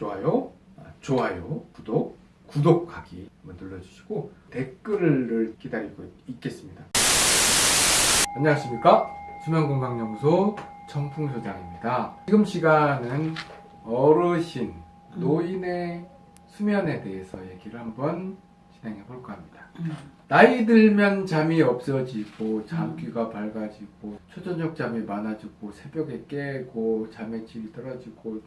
좋아요, 아, 좋아요, 구독, 구독하기 한번 눌러주시고 댓글을 기다리고 있겠습니다. 안녕하십니까 수면건강연구소 청풍소장입니다. 지금 시간은 어르신, 노인의 수면에 대해서 얘기를 한번 진행해 볼까 합니다. 음. 나이 들면 잠이 없어지고 잠귀가 밝아지고 초저녁 잠이 많아지고 새벽에 깨고 잠의 질이 떨어지고 야,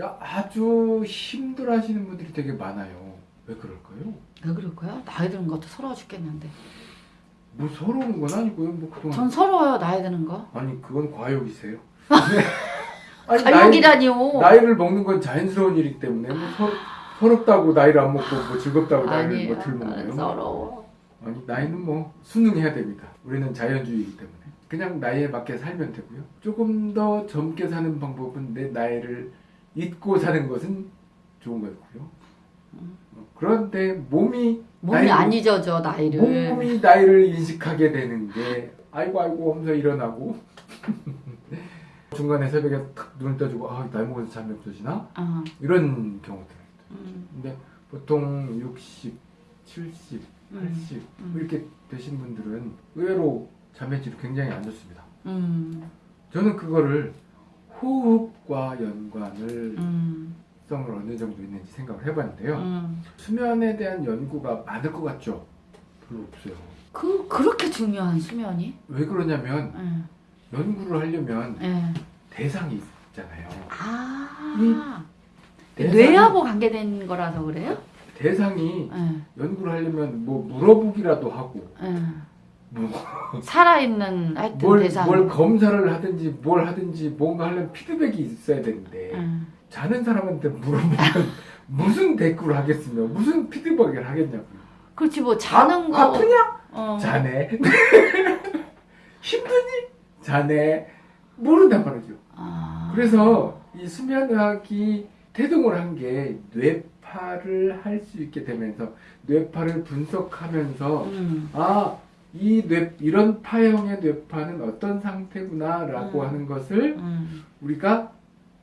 아주 힘들어 하시는 분들이 되게 많아요. 왜 그럴까요? 왜 그럴까요? 나이 드는 것도 서러워 죽겠는데. 뭐 서러운 건 아니고요. 뭐 그동안 전 서러워요 나이 드는 거. 아니 그건 과욕이세요. 아니, 가족이라니요. 나이, 나이 를 먹는 건 자연스러운 일이기 때문에 뭐 서, 서럽다고 나이를 안 먹고 뭐 즐겁다고 나이를. 뭐들? 나는 서러워. 아니 나이는 뭐 순응해야 됩니다. 우리는 자연주의이기 때문에 그냥 나이에 맞게 살면 되고요. 조금 더 젊게 사는 방법은 내 나이를 잊고 사는 것은 좋은 거고요. 어, 그런데 몸이 몸이 안 잊어져 나이를. 몸이 나이를 인식하게 되는 게 아이고 아이고 하면서 일어나고 중간에 새벽에 탁 눈을 떠주고 아 나이 먹어서 잠이 없어지나 어. 이런 경우들. 음, 근데 보통 60, 70, 80 음. 이렇게 되신 분들은 의외로 잠의 질이 굉장히 안 좋습니다. 음, 저는 그거를 호흡과 연관을 음, 성을 어느 정도 있는지 생각을 해봤는데요. 음. 수면에 대한 연구가 많을 것 같죠? 별로 없어요. 그 그렇게 중요한 수면이? 왜 그러냐면 예, 연구를 하려면 예. 대상이 있잖아요. 아, 대상이- 뇌하고 관계된 거라서 그래요? 대상이 예, 연구를 하려면 뭐 물어보기라도 하고 예. 뭐 살아있는 하여튼 뭘, 대상. 뭘 검사를 하든지 뭘 하든지 뭔가 하려면 피드백이 있어야 되는데 예. 자는 사람한테 물어보면 무슨 댓글을 하겠으며 무슨 피드백을 하겠냐고요. 그렇지 뭐 자는 거. 아, 아프냐? 어. 자네. 힘드니? 자네. 모른단 말이죠. 아. 그래서 이 수면의학이 태동을 한 게 뇌파를 할 수 있게 되면서 뇌파를 분석하면서 음, 아, 이 뇌, 이런 파형의 뇌파는 어떤 상태구나라고 음. 하는 것을 음. 우리가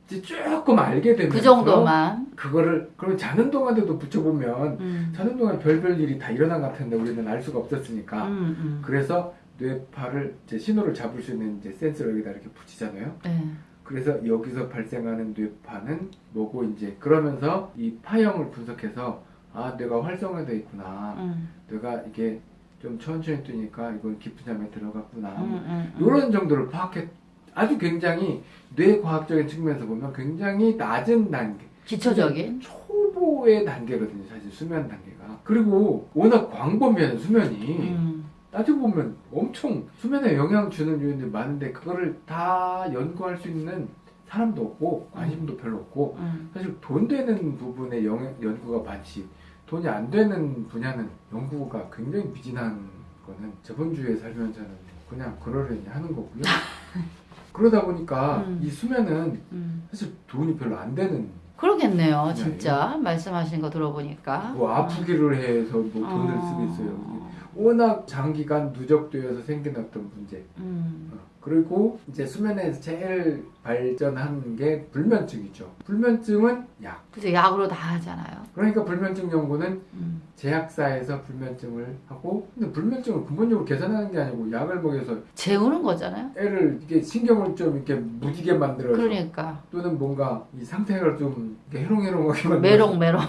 이제 조금 알게 되면서 그 정도만. 그거를 그럼 자는 동안에도 붙여보면 음. 자는 동안 별별 일이 다 일어난 것 같은데 우리는 알 수가 없었으니까 음, 음. 그래서 뇌파를 이제 신호를 잡을 수 있는 이제 센서를 여기다 이렇게 붙이잖아요. 네. 그래서 여기서 발생하는 뇌파는 뭐고 이제 그러면서 이 파형을 분석해서 아 뇌가 활성화되어 있구나. 음, 뇌가 이게 좀 천천히 뜨니까 이건 깊은 잠에 들어갔구나. 음, 음, 음. 이런 정도를 파악해 아주 굉장히 뇌과학적인 측면에서 보면 굉장히 낮은 단계 기초적인. 초보의 단계거든요 사실 수면 단계가 그리고 워낙 광범위한 수면이 음, 따지고 보면 엄청 수면에 영향 주는 요인들이 많은데 그거를 다 연구할 수 있는 사람도 없고 관심도 별로 없고 음. 사실 돈 되는 부분에 영, 연구가 많지 돈이 안 되는 분야는 연구가 굉장히 미진한 거는 저번 주에 살면서는 그냥 그러려니 하는 거고요 그러다 보니까 음. 이 수면은 음. 사실 돈이 별로 안 되는 그러겠네요, 진짜 말씀하신 거 들어보니까. 뭐 아프기를 해서 뭐 돈을 어. 쓰겠어요 워낙 장기간 누적되어서 생긴 어떤 문제 음, 어, 그리고 이제 수면에서 제일 발전한 게 불면증이죠. 불면증은 약. 그죠 약으로 다 하잖아요. 그러니까 불면증 연구는 음, 제약사에서 불면증을 하고 근데 불면증을 근본적으로 개선하는 게 아니고 약을 먹여서 재우는 거잖아요. 애를 이게 신경을 좀 이렇게 무디게 만들어서 그러니까 또는 뭔가 이 상태를 좀 해롱해롱하게 만들어서 메롱 메롱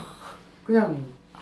그냥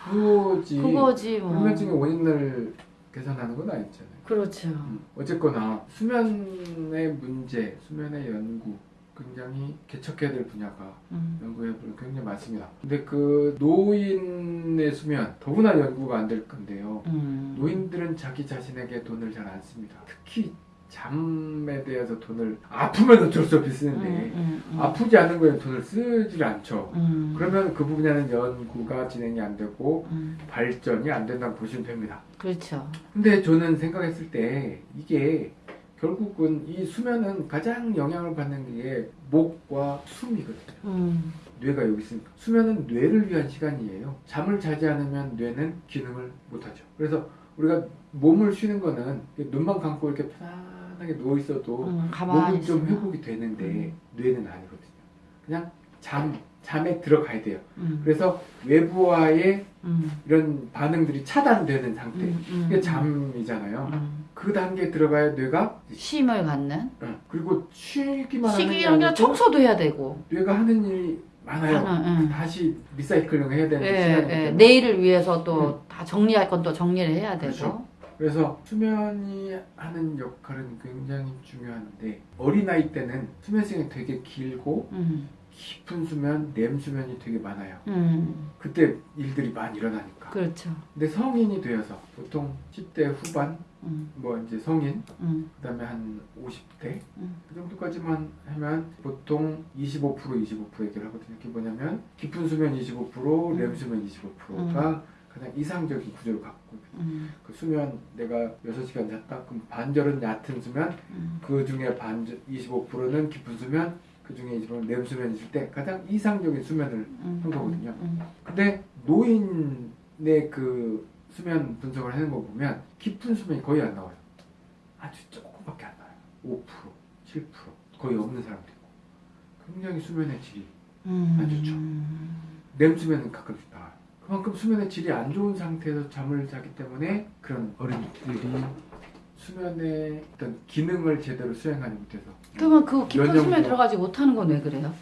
그거지. 그거지 뭐. 불면증의 원인을 개선하는 건 아니잖아요. 그렇죠. 어쨌거나 수면의 문제, 수면의 연구 굉장히 개척해야 될 분야가 음, 연구해 볼 굉장히 많습니다. 근데 그 노인의 수면 더구나 연구가 안 될 건데요. 음. 노인들은 자기 자신에게 돈을 잘 안 씁니다. 특히 잠에 대해서 돈을 아프면 어쩔 수 없이 쓰는데 음, 음, 음. 아프지 않은 거에 돈을 쓰질 않죠. 음, 그러면 그 분야는 연구가 진행이 안 되고 음, 발전이 안 된다고 보시면 됩니다. 그렇죠. 근데 저는 생각했을 때 이게 결국은 이 수면은 가장 영향을 받는 게 목과 숨이거든요. 음, 뇌가 여기 있으니까 수면은 뇌를 위한 시간이에요. 잠을 자지 않으면 뇌는 기능을 못하죠. 그래서 우리가 몸을 쉬는 거는 눈만 감고 이렇게 편안하게 누워 있어도 음, 몸은 좀. 회복이 되는데 뇌는 아니거든요. 그냥 잠 잠에 들어가야 돼요. 음. 그래서 외부와의 음. 이런 반응들이 차단되는 상태. 음, 음, 이게 잠이잖아요. 음. 그 단계에 들어가야 뇌가 쉼을 갖는 어, 그리고 쉬기만 하는 게 아니고 청소도 해야 되고 뇌가 하는 일이 많아요. 하는, 응. 다시 리사이클링 해야 되는 예, 예. 때문에 내일을 위해서 또 다 정리할 건 또 정리를 해야 되고 그렇죠. 그래서 수면이 하는 역할은 굉장히 중요한데 어린아이 때는 수면 시간이 되게 길고 음. 깊은 수면, 렘 수면이 되게 많아요. 음. 그때 일들이 많이 일어나니까. 그렇죠. 근데 성인이 되어서 보통 10대 후반, 음. 뭐 이제 성인, 음. 그 다음에 한 50대 음. 그 정도까지만 하면 보통 25% 25% 얘기를 하거든요. 그게 뭐냐면 깊은 수면 25%, 렘 수면 25%가 가장 이상적인 구조를 갖고. 음. 그 수면 내가 6시간 잤다 그럼 반절은 얕은 수면 음. 그 중에 반 25%는 깊은 수면 그 중에 20%는 렘 수면이 있을 때 가장 이상적인 수면을 음. 한 거거든요. 음. 근데 노인의 그 수면 분석을 하는 거 보면 깊은 수면이 거의 안 나와요. 아주 조금밖에 안 나와요. 5%, 7% 거의 없는 사람도 있고 굉장히 수면의 질이 음. 안 좋죠. 렘 수면은 가끔씩 나와요. 그만큼 수면의 질이 안 좋은 상태에서 잠을 자기 때문에 그런 어린이들이 수면의 어떤 기능을 제대로 수행하지 못해서 그러면 그 깊은 수면에 들어가지 못하는 건 왜 그래요?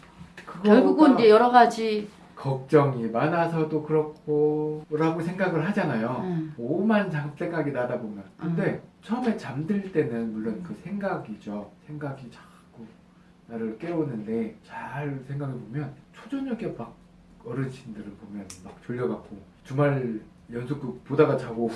결국은 이제 여러 가지 걱정이 많아서도 그렇고 라고 생각을 하잖아요. 음. 오만 장 생각이 나다 보면 근데 처음에 잠들 때는 물론 그 생각이죠 생각이 자꾸 나를 깨우는데 잘 생각해 보면 초저녁에 막 어르신들을 보면 막 졸려갖고 주말 연속극 보다가 자고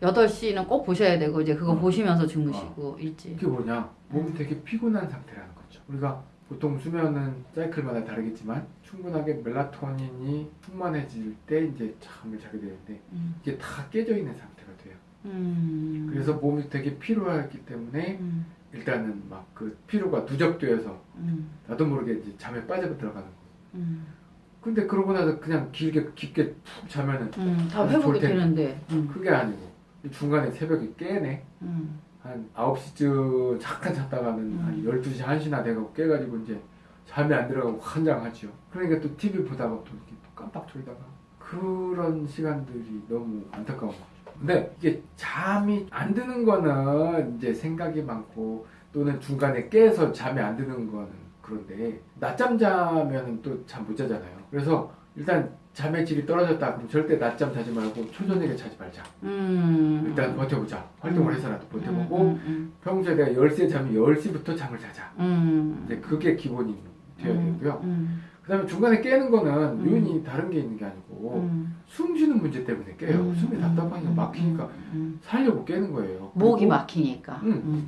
8시는 꼭 보셔야 되고 이제 그거 어. 보시면서 주무시고 일찍 그게 뭐냐 몸이 되게 피곤한 상태라는 거죠 우리가 보통 수면은 사이클마다 다르겠지만 충분하게 멜라토닌이 충만해질 때 이제 잠을 자게 되는데 음. 이게 다 깨져 있는 상태가 돼요 음. 그래서 몸이 되게 피로하기 때문에 음. 일단은 막 그 피로가 누적되어서 음. 나도 모르게 이제 잠에 빠져 들어가는 거. 음. 근데 그러고 나서 그냥 길게 깊게 푹 자면은 음. 다 회복이. 되는데 음. 그게 아니고 중간에 새벽에 깨네. 음. 한 9시쯤 잠깐 잤다가는 음. 한 12시, 1시나 돼가고 깨가지고 이제 잠이 안 들어가고 환장하죠. 그러니까 또 TV 보다가 또 이렇게 또 깜빡 졸다가 그런 시간들이 너무 안타까운 거죠. 근데 이게 잠이 안 드는 거는 이제 생각이 많고 또는 중간에 깨서 잠이 안 드는 거는 그런데 낮잠 자면은 또잠 못 자잖아요. 그래서 일단 잠의 질이 떨어졌다 그럼 절대 낮잠 자지 말고 초저녁에 자지 말자. 음. 일단 버텨보자. 활동을 음. 해서라도 버텨보고 음. 평소에 내가 10시에 자면 10시부터 잠을 자자. 음. 이제 그게 기본이 되어야 음. 되고요. 음. 그 다음에 중간에 깨는 거는 음. 요인이 다른 게 있는 게 아니고 음. 숨 쉬는 문제 때문에 깨요. 음. 숨이 답답하니까 음. 막히니까 음. 살려고 깨는 거예요. 목이 막히니까. 음. 음.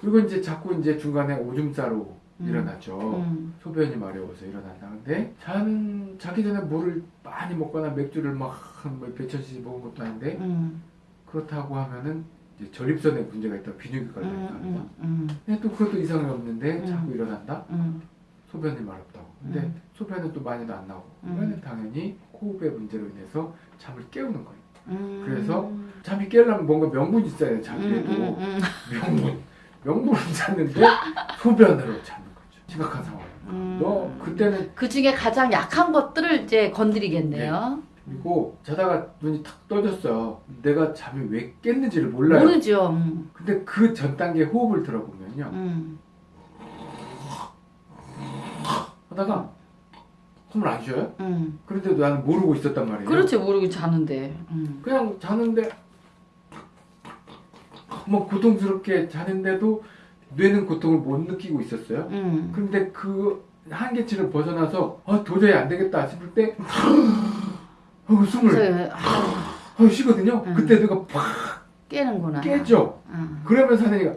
그리고 이제 자꾸 이제 중간에 오줌 싸로 음. 일어나죠. 음. 소변이 마려워서 일어난다. 근데 자는 자기 전에 물을 많이 먹거나 맥주를 막몇 배천씩 먹은 것도 아닌데 음. 그렇다고 하면은 이제 전립선에 문제가 있다. 비뇨기 걸린다. 음. 음. 근데 또 그것도 이상이 없는데 음. 자꾸 일어난다. 음. 소변이 마렵다고. 근데 음. 소변은 또 많이도 안 나오고. 음. 이거는 당연히 호흡의 문제로 인해서 잠을 깨우는 거예요. 음. 그래서 잠이 깨려면 뭔가 명분이 있어야 돼요. 잠에도 음, 음, 음. 명분. 명분을 찾는데 소변으로 찾는. 심각한 상황. 음. 너 그때는 그 중에 가장 약한 것들을 이제 건드리겠네요. 그리고 자다가 눈이 탁 떠졌어요. 내가 잠이 왜 깼는지를 몰라요. 모르죠. 음. 근데 그 전 단계 호흡을 들어보면요. 음. 하다가 숨을 안 쉬어요? 음. 그런데도 나는 모르고 있었단 말이에요. 그렇지 모르고 자는데. 음. 그냥 자는데 뭐 고통스럽게 자는데도 뇌는 고통을 못 느끼고 있었어요. 음. 그런데 그 한계치를 벗어나서 아, 도저히 안 되겠다 싶을 때 어, 숨을 그래서 아, 어, 쉬거든요. 음. 그때 내가 팍 깨는구나. 깨죠. 음. 그러면서 하느니가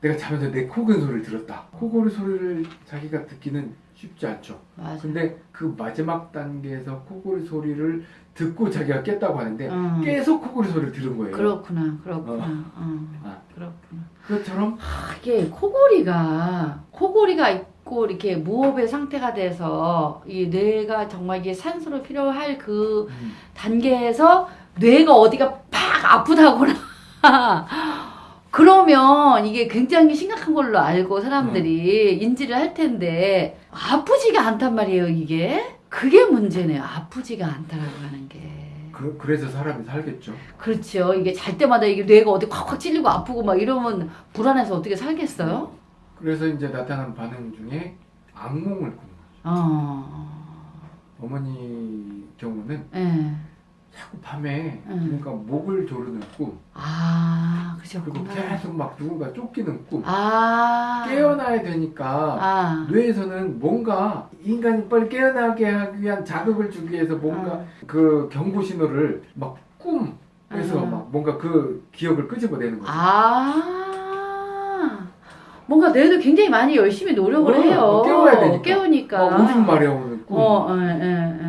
내가 자면서 내 코근 소리를 들었다. 코골이 소리를 자기가 듣기는 쉽지 않죠. 맞아. 근데 그 마지막 단계에서 코골이 소리를 듣고 자기가 깼다고 하는데 음. 깨서 코골이 소리를 들은 거예요. 그렇구나. 그렇구나. 음. 아. 그렇구나. 그것처럼 아, 이게 코골이가 코골이가 있고 이렇게 무호흡의 상태가 돼서 이 뇌가 정말 이게 산소를 필요할 그 음, 단계에서 뇌가 어디가 팍 아프다거나 그러면 이게 굉장히 심각한 걸로 알고 사람들이 인지를 할 텐데 아프지가 않단 말이에요 이게 그게 문제네요. 아프지가 않다라고 하는 게. 그, 그래서 사람이 살겠죠. 그렇죠. 이게 잘 때마다 이게 뇌가 어디 콱콱 찔리고 아프고 막 이러면 불안해서 어떻게 살겠어요? 그래서 이제 나타나는 반응 중에 악몽을 꾸는 거죠. 어. 어머니 경우는 예. 자꾸 밤에 음. 그러니까 목을 조르는 꿈 아, 그리고 그러셨구나. 계속 막 누군가 쫓기는 꿈 아. 깨어나야 되니까 아. 뇌에서는 뭔가 인간이 빨리 깨어나게 하기 위한 자극을 주기 위해서 뭔가 아. 그 경고 신호를 막 꿈에서 아. 막 뭔가 그 기억을 끄집어내는 거죠. 아. 뭔가 뇌도 굉장히 많이 열심히 노력을 어, 해요. 깨워야 되니까. 깨우니까. 막 오줌 마려우는 꿈. 어, 예, 예, 예, 예.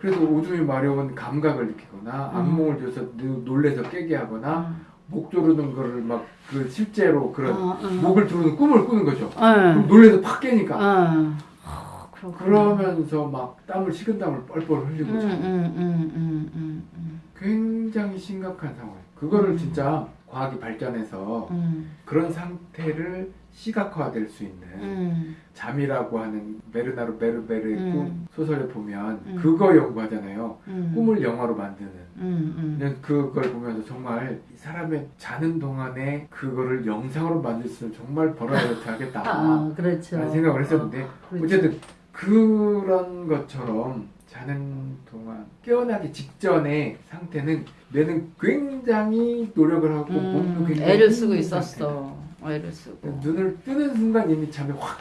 그래서 오줌이 마려운 감각을 느끼거나 음. 악몽을 줘서 노- 놀래서 깨게 하거나 목 조르는 거를 막 그 실제로 그런 어, 어. 목을 조르는 꿈을 꾸는 거죠. 예. 그럼 놀래서 팍 깨니까. 어. 어, 그렇구나. 그러면서 막 땀을 식은땀을 뻘뻘 흘리고 음. 음, 음, 음, 음, 음. 굉장히 심각한 상황. 그거를 음. 진짜 과학이 발전해서 음, 그런 상태를 시각화될 수 있는 음, 잠이라고 하는 베르나르 베르베르의 음. 꿈 소설에 보면 음. 그거 연구하잖아요. 음. 꿈을 영화로 만드는. 음, 음. 그걸 보면서 정말 이 사람의 자는 동안에 그거를 영상으로 만들 수는 정말 벌어야 하겠다. 아, 그렇죠. 라는 생각을 했었는데 그렇죠. 어쨌든 그런 것처럼 자는 동안 깨어나기 직전의 상태는 뇌는 굉장히 노력을 하고 몸도 음, 굉장히 애를 쓰고 있었어. 애를 쓰고. 상태다. 눈을 뜨는 순간 이미 잠이 확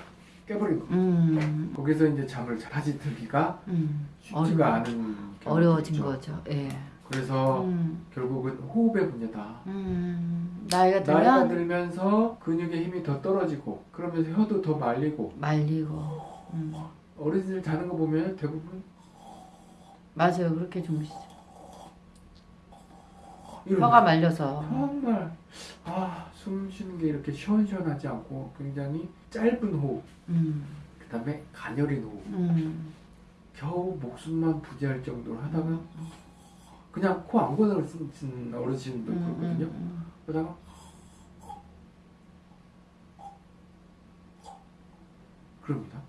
깨버린 거. 음, 거기서 이제 잠을 다시 들기가 음. 쉽지가 어려워. 않은 어려워진. 거죠. 예. 그래서 음, 결국은 호흡의 문제다. 음. 나이가 들면 나이가 들면서 근육의 힘이 더 떨어지고 그러면서 혀도 더 말리고 말리고. 음. 어린이들 자는 거 보면 대부분 맞아요. 그렇게 주무시죠. 혀가 말려서. 정말 아, 숨 쉬는 게 이렇게 시원시원하지 않고 굉장히 짧은 호흡, 음, 그 다음에 가녀린 호흡, 음. 겨우 목숨만 부지할 정도로 하다가 그냥 코 안 고는 어르신도 음, 그렇거든요. 음, 그러다가 그럽니다.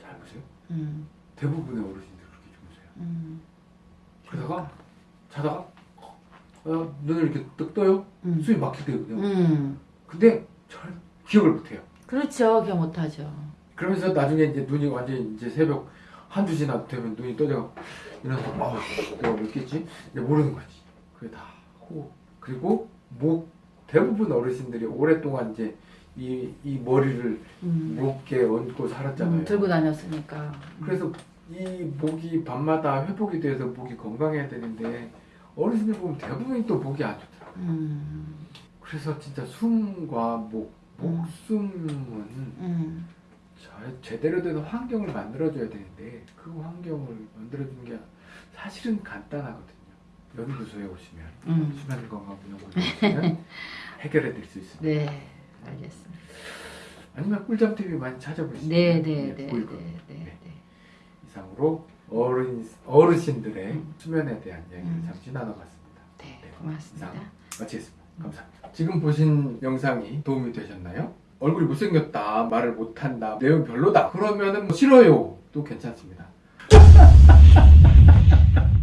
잘 보세요. 음, 대부분의 어르신들 그렇게 주무세요. 음, 그러다가 자다가 어, 눈을 이렇게 뜨 떠요. 음. 숨이 막히게 되거든요. 음. 근데 잘 기억을 못해요. 그렇죠. 기억 못하죠. 그러면서 나중에 이제 눈이 완전히 이제 새벽 한두 시나 되면 눈이 떠져가 일어나서 아우 내가 왜 깼지? 이제 모르는 거지. 그게 다 호흡. 그리고 목 대부분 어르신들이 오랫동안 이제 이, 이 머리를 음. 목에 얹고 살았잖아요. 음, 들고 다녔으니까. 그래서 이 목이 밤마다 회복이 돼서 목이 건강해야 되는데 어르신들 보면 대부분이 또 목이 안 좋더라고요. 음, 그래서 진짜 숨과 목, 목숨은 음, 저- 제대로 된 환경을 만들어줘야 되는데 그 환경을 만들어주는 게 사실은 간단하거든요. 연구소에 오시면 음. 수면 건강연구소에 오시면 해결해 드릴 수 있습니다. 네, 알겠습니다. 아니면 꿀잠 TV 많이 찾아보시면 네, 네, 네, 네. 네, 네. 이상으로 어른 어르신들의 음. 수면에 대한 이야기를 음. 잠시 나눠봤습니다. 네, 네, 고맙습니다. 마치겠습니다. 감사합니다. 지금 보신 영상이 도움이 되셨나요? 얼굴이 못생겼다, 말을 못한다, 내용 별로다. 그러면 은 뭐 싫어요. 또 괜찮습니다.